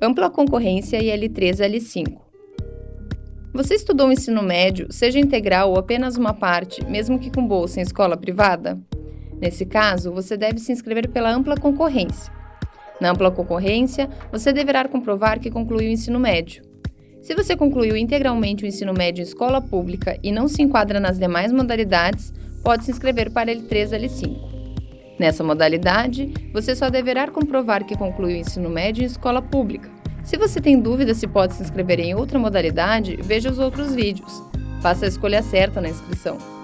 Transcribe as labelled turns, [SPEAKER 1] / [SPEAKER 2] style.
[SPEAKER 1] Ampla concorrência e L3 L5. Você estudou o ensino médio, seja integral ou apenas uma parte, mesmo que com bolsa em escola privada? Nesse caso, você deve se inscrever pela ampla concorrência. Na ampla concorrência, você deverá comprovar que concluiu o ensino médio. Se você concluiu integralmente o ensino médio em escola pública e não se enquadra nas demais modalidades, pode se inscrever para L3 L5. Nessa modalidade, você só deverá comprovar que concluiu o ensino médio em escola pública. Se você tem dúvida se pode se inscrever em outra modalidade, veja os outros vídeos. Faça a escolha certa na inscrição.